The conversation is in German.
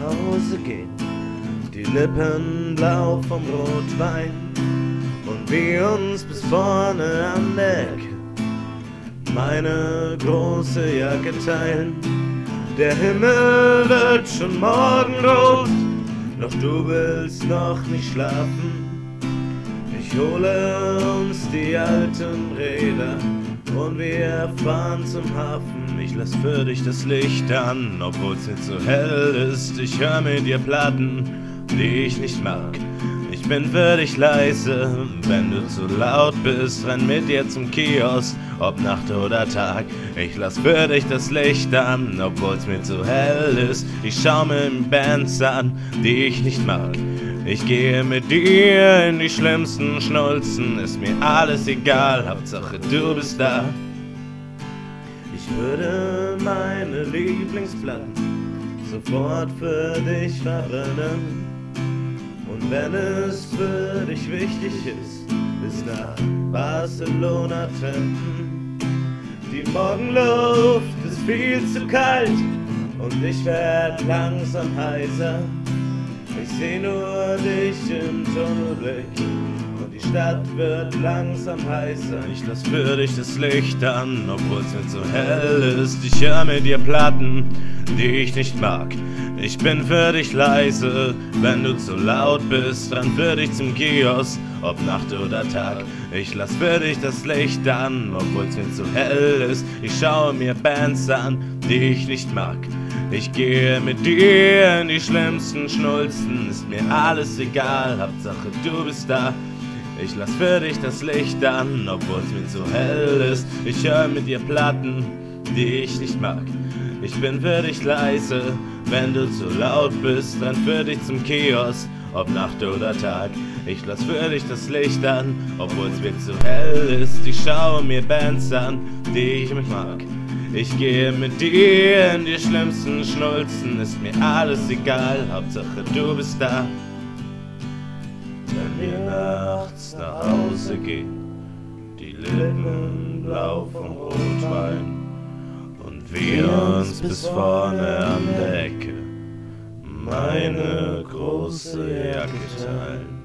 Hause gehen, die Lippen blau vom Rotwein und wir uns bis vorne an der Ecke meine große Jacke teilen. Der Himmel wird schon morgenrot, doch du willst noch nicht schlafen. Ich hole uns die alten Räder und wir fahren zum Hafen. Ich lass für dich das Licht an, obwohl's nicht so hell ist. Ich hör mit dir Platten, die ich nicht mag. Ich bin für dich leise, wenn du zu laut bist, renn mit dir zum Kiosk, ob Nacht oder Tag. Ich lass für dich das Licht an, obwohl's mir zu hell ist. Ich schau mir Bands an, die ich nicht mag. Ich gehe mit dir in die schlimmsten Schnulzen, ist mir alles egal, Hauptsache du bist da. Ich würde meine Lieblingsplatten sofort für dich verbrennen. Und wenn es für dich wichtig ist, bis nach Barcelona trampen. Die Morgenluft ist viel zu kalt und ich werd langsam heiser. Ich seh nur dich im Tunnelblick und die Stadt wird langsam heißer. Ich lass für dich das Licht an, obwohl's nicht so hell ist. Ich hör mit dir Platten, die ich nicht mag. Ich bin für dich leise, wenn du zu laut bist, dann für dich zum Kiosk, ob Nacht oder Tag. Ich lass für dich das Licht an, obwohl's nicht so hell ist. Ich schaue mir Bands an, die ich nicht mag. Ich gehe mit dir in die schlimmsten Schnulzen, ist mir alles egal, Hauptsache du bist da. Ich lass für dich das Licht an, obwohl's mir zu hell ist. Ich höre mit dir Platten, die ich nicht mag. Ich bin für dich leise, wenn du zu laut bist, dann für dich zum Kiosk, ob Nacht oder Tag. Ich lass für dich das Licht an, obwohl's mir zu hell ist. Ich schaue mir Bands an, die ich mich mag. Ich gehe mit dir in die schlimmsten Schnulzen, ist mir alles egal, Hauptsache du bist da. Wenn wir nachts nach Hause gehen, die Lippen blau vom Rotwein und wir uns bis vorne an der Ecke meine große Jacke teilen.